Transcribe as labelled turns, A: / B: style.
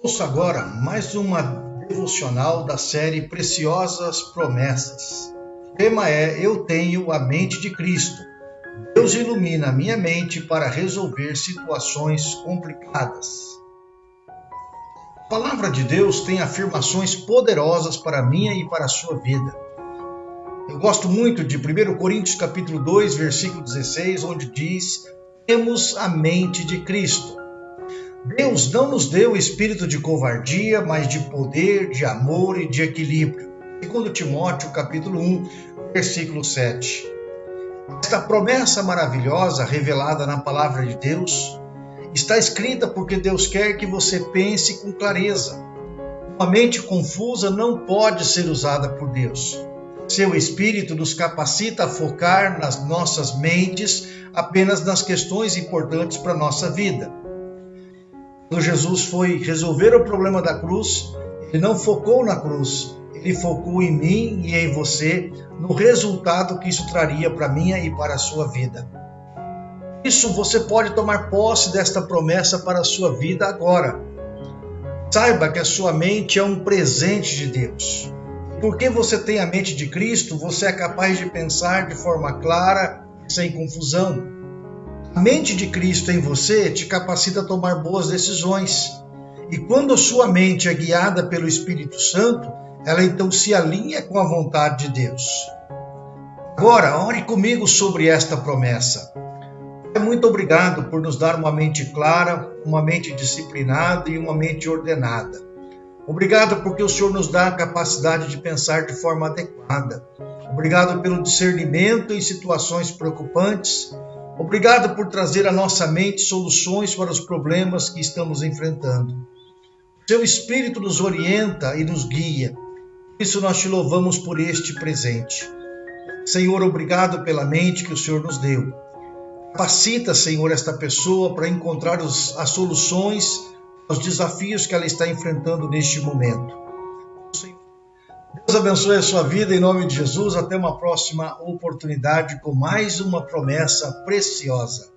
A: Ouça agora mais uma devocional da série Preciosas Promessas. O tema é Eu tenho a mente de Cristo. Deus ilumina a minha mente para resolver situações complicadas. A palavra de Deus tem afirmações poderosas para a minha e para a sua vida. Eu gosto muito de 1 Coríntios capítulo 2, versículo 16, onde diz: "Temos a mente de Cristo". Deus não nos deu espírito de covardia, mas de poder, de amor e de equilíbrio. Segundo Timóteo, capítulo 1, versículo 7. Esta promessa maravilhosa revelada na palavra de Deus está escrita porque Deus quer que você pense com clareza. Uma mente confusa não pode ser usada por Deus. Seu espírito nos capacita a focar nas nossas mentes apenas nas questões importantes para a nossa vida. Quando Jesus foi resolver o problema da cruz, ele não focou na cruz, ele focou em mim e em você, no resultado que isso traria para minha e para a sua vida. Isso você pode tomar posse desta promessa para a sua vida agora. Saiba que a sua mente é um presente de Deus. Porque você tem a mente de Cristo, você é capaz de pensar de forma clara, sem confusão. A mente de Cristo em você te capacita a tomar boas decisões. E quando sua mente é guiada pelo Espírito Santo, ela então se alinha com a vontade de Deus. Agora, ore comigo sobre esta promessa. Muito obrigado por nos dar uma mente clara, uma mente disciplinada e uma mente ordenada. Obrigado porque o Senhor nos dá a capacidade de pensar de forma adequada. Obrigado pelo discernimento em situações preocupantes Obrigado por trazer à nossa mente soluções para os problemas que estamos enfrentando. Seu Espírito nos orienta e nos guia. Por isso nós te louvamos por este presente. Senhor, obrigado pela mente que o Senhor nos deu. Capacita, Senhor, esta pessoa para encontrar os, as soluções aos desafios que ela está enfrentando neste momento. Deus abençoe a sua vida em nome de Jesus. Até uma próxima oportunidade com mais uma promessa preciosa.